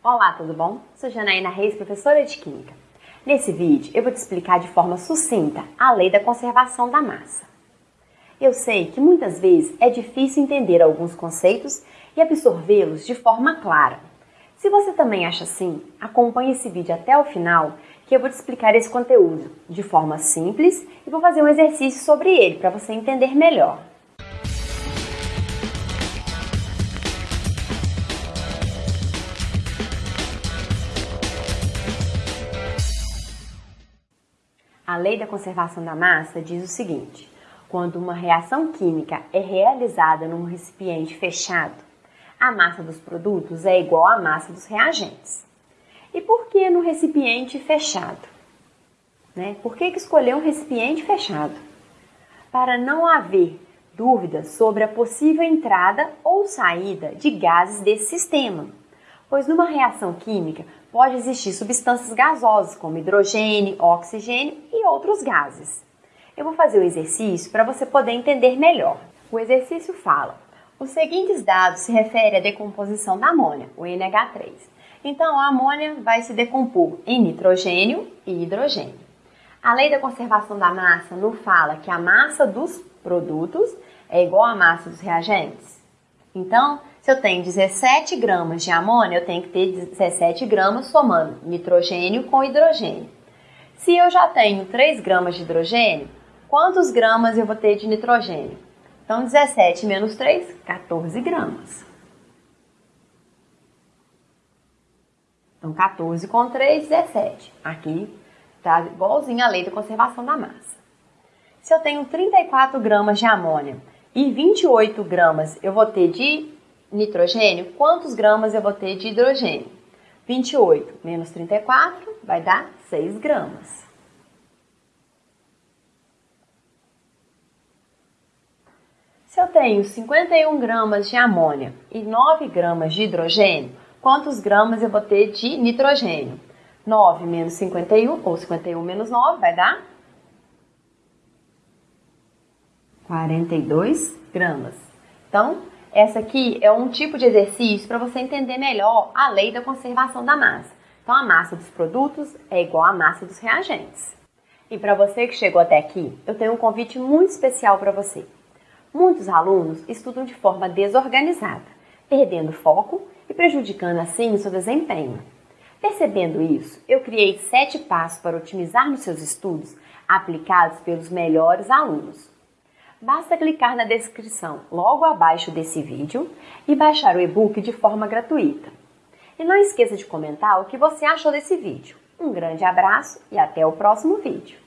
Olá, tudo bom? Sou Janaína Reis, professora de Química. Nesse vídeo eu vou te explicar de forma sucinta a lei da conservação da massa. Eu sei que muitas vezes é difícil entender alguns conceitos e absorvê-los de forma clara. Se você também acha assim, acompanhe esse vídeo até o final que eu vou te explicar esse conteúdo de forma simples e vou fazer um exercício sobre ele para você entender melhor. Lei da conservação da massa diz o seguinte: quando uma reação química é realizada num recipiente fechado, a massa dos produtos é igual à massa dos reagentes. E por que no recipiente fechado? Né? Por que, que escolher um recipiente fechado? Para não haver dúvidas sobre a possível entrada ou saída de gases desse sistema, pois numa reação química pode existir substâncias gasosas como hidrogênio, oxigênio e outros gases. Eu vou fazer o exercício para você poder entender melhor. O exercício fala: os seguintes dados se referem à decomposição da amônia, o NH3. Então, a amônia vai se decompor em nitrogênio e hidrogênio. A lei da conservação da massa nos fala que a massa dos produtos é igual à massa dos reagentes. Então, se eu tenho 17 gramas de amônia, eu tenho que ter 17 gramas somando nitrogênio com hidrogênio. Se eu já tenho 3 gramas de hidrogênio, quantos gramas eu vou ter de nitrogênio? Então, 17 menos 3, 14 gramas. Então, 14 com 3, 17. Aqui está igualzinho a lei da conservação da massa. Se eu tenho 34 gramas de amônia e 28 gramas eu vou ter de nitrogênio, quantos gramas eu vou ter de hidrogênio? 28 menos 34 vai dar 6 gramas. Se eu tenho 51 gramas de amônia e 9 gramas de hidrogênio, quantos gramas eu vou ter de nitrogênio? 9 menos 51, ou 51 menos 9, vai dar 42 gramas. Então, essa aqui é um tipo de exercício para você entender melhor a lei da conservação da massa. Então, a massa dos produtos é igual à massa dos reagentes. E para você que chegou até aqui, eu tenho um convite muito especial para você. Muitos alunos estudam de forma desorganizada, perdendo foco e prejudicando assim o seu desempenho. Percebendo isso, eu criei sete passos para otimizar nos seus estudos aplicados pelos melhores alunos. Basta clicar na descrição logo abaixo desse vídeo e baixar o e-book de forma gratuita. E não esqueça de comentar o que você achou desse vídeo. Um grande abraço e até o próximo vídeo.